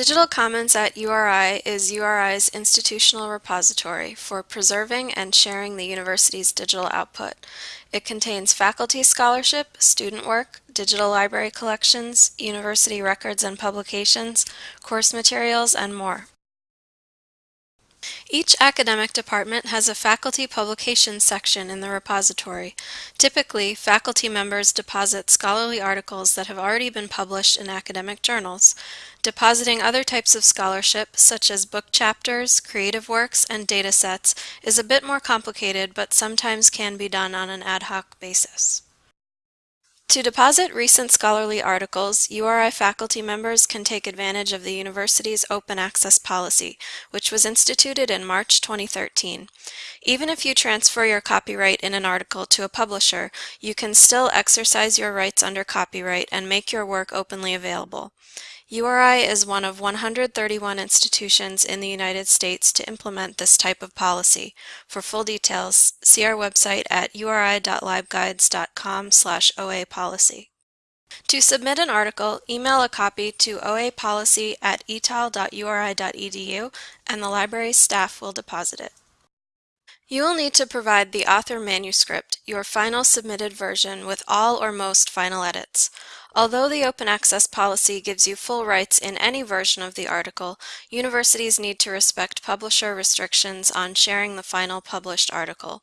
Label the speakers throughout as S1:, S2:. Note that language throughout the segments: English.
S1: Digital Commons at URI is URI's institutional repository for preserving and sharing the university's digital output. It contains faculty scholarship, student work, digital library collections, university records and publications, course materials, and more. Each academic department has a faculty publications section in the repository. Typically, faculty members deposit scholarly articles that have already been published in academic journals. Depositing other types of scholarship, such as book chapters, creative works, and data sets, is a bit more complicated but sometimes can be done on an ad hoc basis. To deposit recent scholarly articles, URI faculty members can take advantage of the university's open access policy, which was instituted in March 2013. Even if you transfer your copyright in an article to a publisher, you can still exercise your rights under copyright and make your work openly available. URI is one of 131 institutions in the United States to implement this type of policy. For full details, see our website at uri.libguides.com slash OA policy. To submit an article, email a copy to oapolicy at etal.uri.edu and the library's staff will deposit it. You will need to provide the author manuscript, your final submitted version with all or most final edits. Although the open access policy gives you full rights in any version of the article, universities need to respect publisher restrictions on sharing the final published article.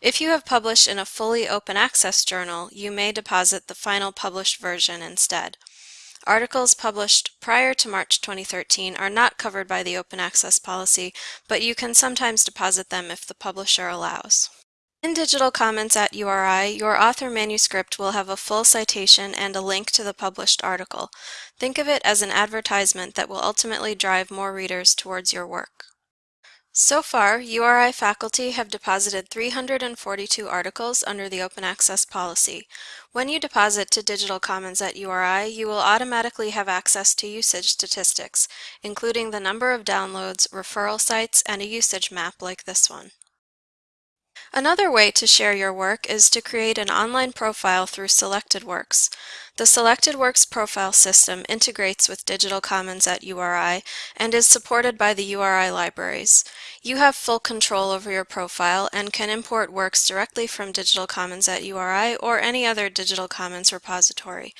S1: If you have published in a fully open access journal, you may deposit the final published version instead. Articles published prior to March 2013 are not covered by the open access policy, but you can sometimes deposit them if the publisher allows. In Digital Commons at URI, your author manuscript will have a full citation and a link to the published article. Think of it as an advertisement that will ultimately drive more readers towards your work. So far, URI faculty have deposited 342 articles under the open access policy. When you deposit to Digital Commons at URI, you will automatically have access to usage statistics, including the number of downloads, referral sites, and a usage map like this one. Another way to share your work is to create an online profile through Selected Works. The Selected Works profile system integrates with Digital Commons at URI and is supported by the URI libraries. You have full control over your profile and can import works directly from Digital Commons at URI or any other Digital Commons repository.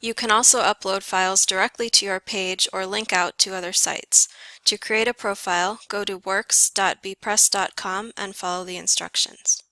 S1: You can also upload files directly to your page or link out to other sites. To create a profile, go to works.bepress.com and follow the instructions.